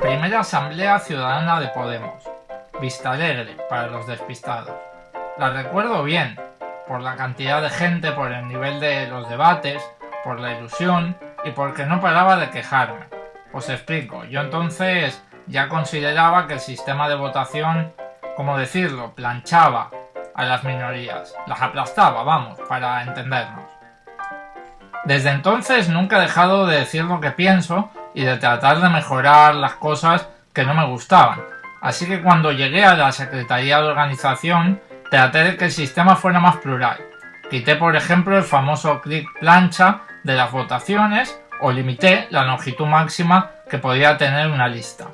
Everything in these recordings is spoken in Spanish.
Primera Asamblea Ciudadana de Podemos. Vista Alegre para los despistados. La recuerdo bien, por la cantidad de gente, por el nivel de los debates, por la ilusión y porque no paraba de quejarme. Os explico, yo entonces ya consideraba que el sistema de votación, como decirlo, planchaba a las minorías, las aplastaba, vamos, para entendernos. Desde entonces nunca he dejado de decir lo que pienso y de tratar de mejorar las cosas que no me gustaban. Así que cuando llegué a la Secretaría de Organización traté de que el sistema fuera más plural. Quité por ejemplo el famoso clic plancha de las votaciones o limité la longitud máxima que podía tener una lista.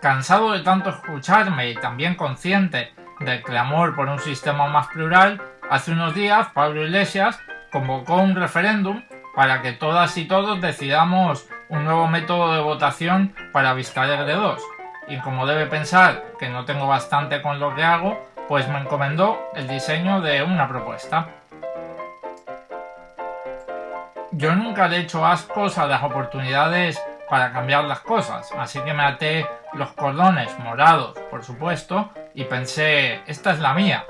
Cansado de tanto escucharme y también consciente del clamor por un sistema más plural, hace unos días Pablo Iglesias convocó un referéndum para que todas y todos decidamos un nuevo método de votación para Vizcaler 2. Y como debe pensar que no tengo bastante con lo que hago, pues me encomendó el diseño de una propuesta. Yo nunca le he hecho ascos a las oportunidades para cambiar las cosas, así que me até los cordones morados, por supuesto, y pensé, esta es la mía.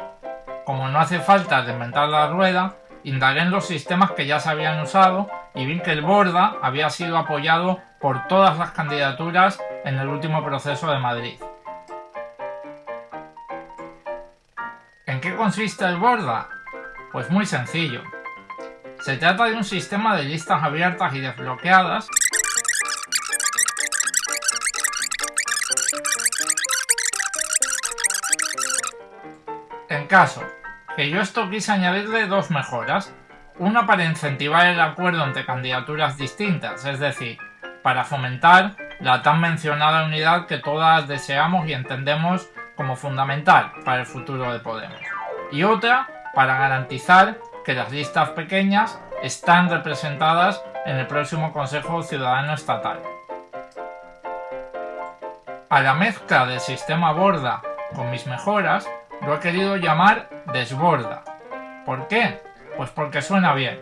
Como no hace falta inventar la rueda, Indagué en los sistemas que ya se habían usado y vi que el Borda había sido apoyado por todas las candidaturas en el último proceso de Madrid. ¿En qué consiste el Borda? Pues muy sencillo. Se trata de un sistema de listas abiertas y desbloqueadas en caso que yo esto quise añadirle dos mejoras. Una para incentivar el acuerdo entre candidaturas distintas, es decir, para fomentar la tan mencionada unidad que todas deseamos y entendemos como fundamental para el futuro de Podemos. Y otra para garantizar que las listas pequeñas están representadas en el próximo Consejo Ciudadano Estatal. A la mezcla del sistema Borda con mis mejoras, lo he querido llamar desborda. ¿Por qué? Pues porque suena bien.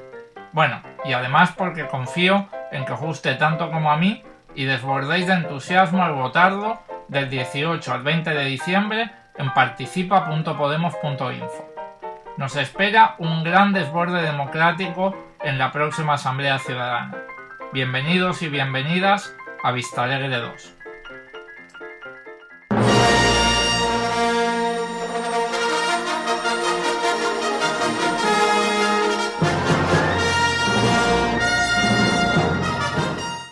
Bueno, y además porque confío en que os guste tanto como a mí y desbordéis de entusiasmo al votarlo del 18 al 20 de diciembre en participa.podemos.info. Nos espera un gran desborde democrático en la próxima Asamblea Ciudadana. Bienvenidos y bienvenidas a Vista Alegre 2.